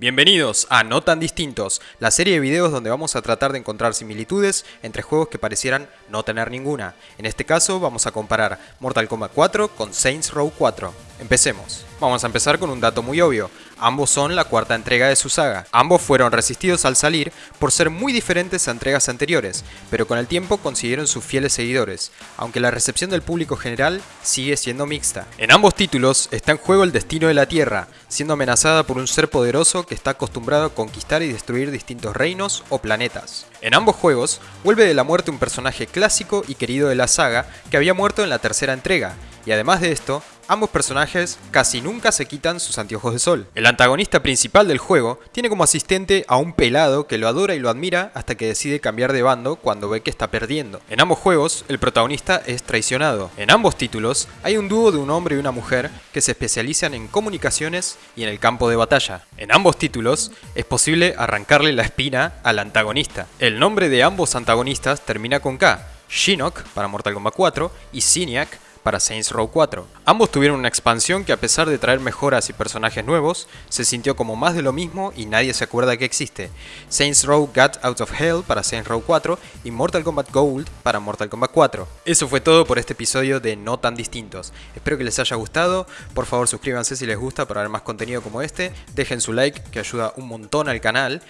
Bienvenidos a No tan distintos, la serie de videos donde vamos a tratar de encontrar similitudes entre juegos que parecieran no tener ninguna. En este caso vamos a comparar Mortal Kombat 4 con Saints Row 4. Empecemos. Vamos a empezar con un dato muy obvio. Ambos son la cuarta entrega de su saga. Ambos fueron resistidos al salir por ser muy diferentes a entregas anteriores, pero con el tiempo consiguieron sus fieles seguidores, aunque la recepción del público general sigue siendo mixta. En ambos títulos está en juego el destino de la Tierra, siendo amenazada por un ser poderoso que está acostumbrado a conquistar y destruir distintos reinos o planetas. En ambos juegos, vuelve de la muerte un personaje clásico y querido de la saga que había muerto en la tercera entrega, y además de esto, ambos personajes casi nunca se quitan sus anteojos de sol. El antagonista principal del juego tiene como asistente a un pelado que lo adora y lo admira hasta que decide cambiar de bando cuando ve que está perdiendo. En ambos juegos, el protagonista es traicionado. En ambos títulos, hay un dúo de un hombre y una mujer que se especializan en comunicaciones y en el campo de batalla. En ambos títulos, es posible arrancarle la espina al antagonista. El nombre de ambos antagonistas termina con K, Shinnok para Mortal Kombat 4 y Siniac para Saints Row 4. Ambos tuvieron una expansión que a pesar de traer mejoras y personajes nuevos, se sintió como más de lo mismo y nadie se acuerda que existe. Saints Row Got Out of Hell para Saints Row 4 y Mortal Kombat Gold para Mortal Kombat 4. Eso fue todo por este episodio de No Tan Distintos. Espero que les haya gustado, por favor suscríbanse si les gusta para ver más contenido como este, dejen su like que ayuda un montón al canal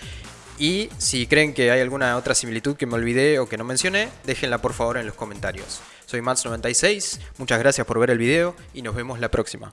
y si creen que hay alguna otra similitud que me olvidé o que no mencioné, déjenla por favor en los comentarios. Soy Mats96, muchas gracias por ver el video y nos vemos la próxima.